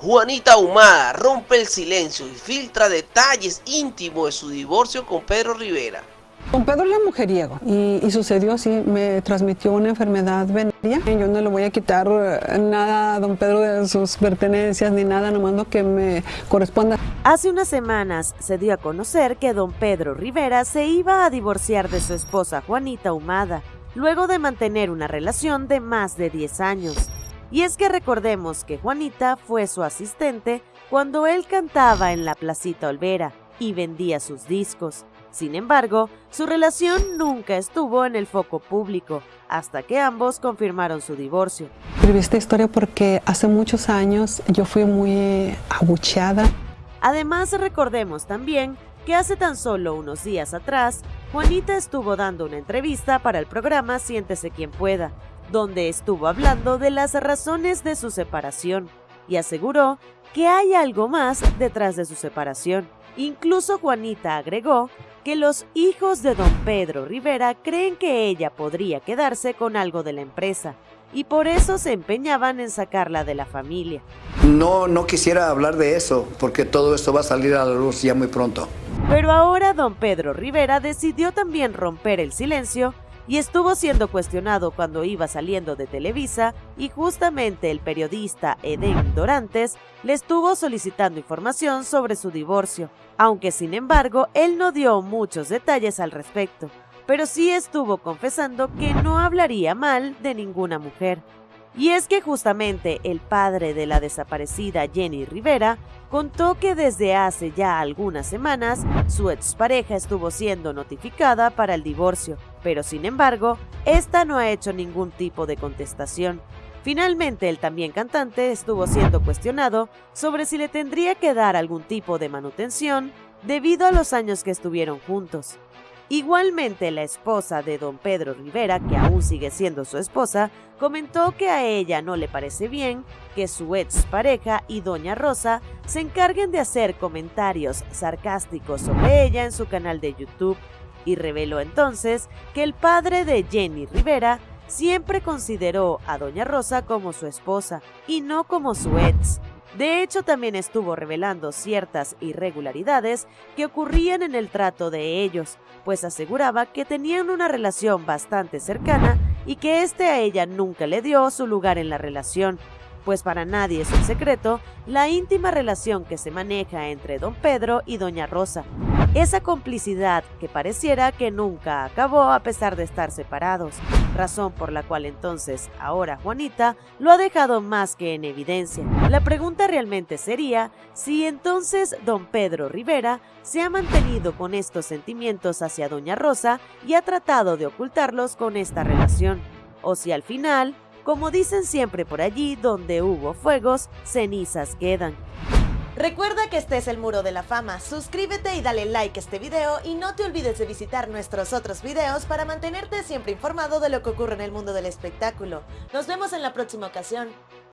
Juanita Humada rompe el silencio y filtra detalles íntimos de su divorcio con Pedro Rivera. Don Pedro era mujeriego y, y, sucedió así, me transmitió una enfermedad venérea. Yo no le voy a quitar eh, nada a don Pedro de sus pertenencias ni nada, nomás lo que me corresponda. Hace unas semanas se dio a conocer que don Pedro Rivera se iba a divorciar de su esposa Juanita Humada, luego de mantener una relación de más de 10 años. Y es que recordemos que Juanita fue su asistente cuando él cantaba en la Placita Olvera y vendía sus discos. Sin embargo, su relación nunca estuvo en el foco público, hasta que ambos confirmaron su divorcio. Escribí esta historia porque hace muchos años yo fui muy abucheada. Además, recordemos también que hace tan solo unos días atrás, Juanita estuvo dando una entrevista para el programa Siéntese quien pueda, donde estuvo hablando de las razones de su separación y aseguró que hay algo más detrás de su separación. Incluso Juanita agregó que los hijos de don Pedro Rivera creen que ella podría quedarse con algo de la empresa y por eso se empeñaban en sacarla de la familia. No, no quisiera hablar de eso porque todo esto va a salir a la luz ya muy pronto. Pero ahora don Pedro Rivera decidió también romper el silencio y estuvo siendo cuestionado cuando iba saliendo de Televisa y justamente el periodista Eden Dorantes le estuvo solicitando información sobre su divorcio, aunque sin embargo él no dio muchos detalles al respecto, pero sí estuvo confesando que no hablaría mal de ninguna mujer. Y es que justamente el padre de la desaparecida Jenny Rivera contó que desde hace ya algunas semanas su expareja estuvo siendo notificada para el divorcio, pero sin embargo, esta no ha hecho ningún tipo de contestación. Finalmente, el también cantante estuvo siendo cuestionado sobre si le tendría que dar algún tipo de manutención debido a los años que estuvieron juntos. Igualmente, la esposa de don Pedro Rivera, que aún sigue siendo su esposa, comentó que a ella no le parece bien que su ex pareja y doña Rosa se encarguen de hacer comentarios sarcásticos sobre ella en su canal de YouTube y reveló entonces que el padre de Jenny Rivera siempre consideró a doña Rosa como su esposa y no como su ex. De hecho, también estuvo revelando ciertas irregularidades que ocurrían en el trato de ellos, pues aseguraba que tenían una relación bastante cercana y que este a ella nunca le dio su lugar en la relación, pues para nadie es un secreto la íntima relación que se maneja entre don Pedro y doña Rosa, esa complicidad que pareciera que nunca acabó a pesar de estar separados, razón por la cual entonces ahora Juanita lo ha dejado más que en evidencia. La pregunta realmente sería si entonces don Pedro Rivera se ha mantenido con estos sentimientos hacia doña Rosa y ha tratado de ocultarlos con esta relación, o si al final, como dicen siempre por allí, donde hubo fuegos, cenizas quedan. Recuerda que este es el Muro de la Fama, suscríbete y dale like a este video y no te olvides de visitar nuestros otros videos para mantenerte siempre informado de lo que ocurre en el mundo del espectáculo. Nos vemos en la próxima ocasión.